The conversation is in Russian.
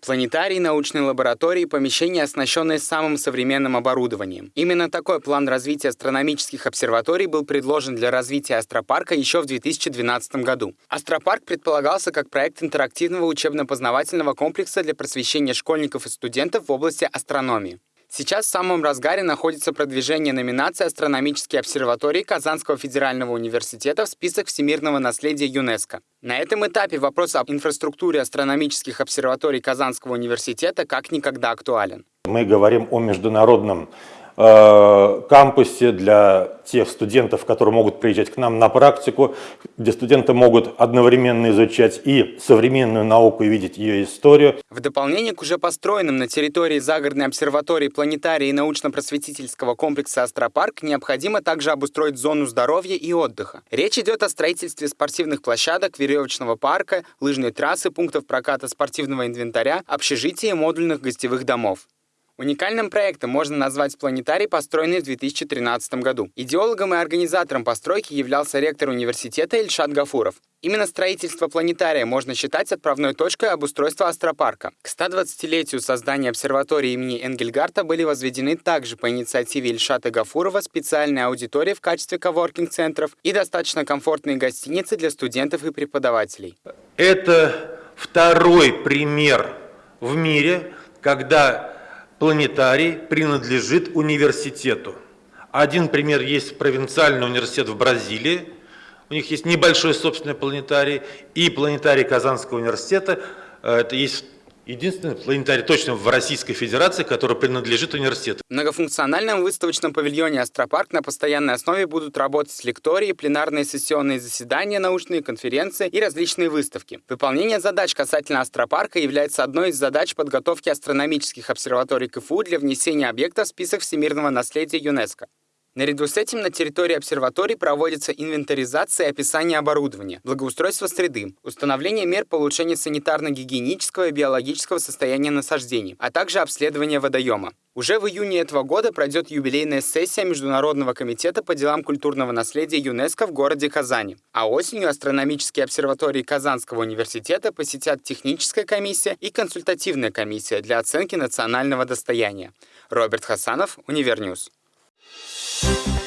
Планетарии, научные лаборатории, помещения, оснащенные самым современным оборудованием. Именно такой план развития астрономических обсерваторий был предложен для развития астропарка еще в 2012 году. Астропарк предполагался как проект интерактивного учебно-познавательного комплекса для просвещения школьников и студентов в области астрономии. Сейчас в самом разгаре находится продвижение номинации «Астрономические обсерватории Казанского федерального университета» в список всемирного наследия ЮНЕСКо. На этом этапе вопрос об инфраструктуре астрономических обсерваторий Казанского университета как никогда актуален. Мы говорим о международном кампусе для тех студентов, которые могут приезжать к нам на практику, где студенты могут одновременно изучать и современную науку, и видеть ее историю. В дополнение к уже построенным на территории загородной обсерватории планетарии и научно-просветительского комплекса «Астропарк» необходимо также обустроить зону здоровья и отдыха. Речь идет о строительстве спортивных площадок, веревочного парка, лыжной трассы, пунктов проката спортивного инвентаря, общежития и модульных гостевых домов. Уникальным проектом можно назвать планетарий, построенный в 2013 году. Идеологом и организатором постройки являлся ректор университета Ильшат Гафуров. Именно строительство планетария можно считать отправной точкой обустройства астропарка. К 120-летию создания обсерватории имени Энгельгарта были возведены также по инициативе Ильшата Гафурова специальные аудитории в качестве коворкинг-центров и достаточно комфортные гостиницы для студентов и преподавателей. Это второй пример в мире, когда планетарий принадлежит университету. Один пример есть провинциальный университет в Бразилии, у них есть небольшой собственный планетарий, и планетарий Казанского университета, э, это есть Единственный планетарий точно в Российской Федерации, который принадлежит университету. В многофункциональном выставочном павильоне «Астропарк» на постоянной основе будут работать лектории, пленарные сессионные заседания, научные конференции и различные выставки. Выполнение задач касательно «Астропарка» является одной из задач подготовки астрономических обсерваторий КФУ для внесения объекта в список всемирного наследия ЮНЕСКО. Наряду с этим на территории обсерваторий проводится инвентаризация и описание оборудования, благоустройство среды, установление мер по улучшению санитарно-гигиенического и биологического состояния насаждений, а также обследование водоема. Уже в июне этого года пройдет юбилейная сессия Международного комитета по делам культурного наследия ЮНЕСКО в городе Казани. А осенью астрономические обсерватории Казанского университета посетят техническая комиссия и консультативная комиссия для оценки национального достояния. Роберт Хасанов, Универньюз. you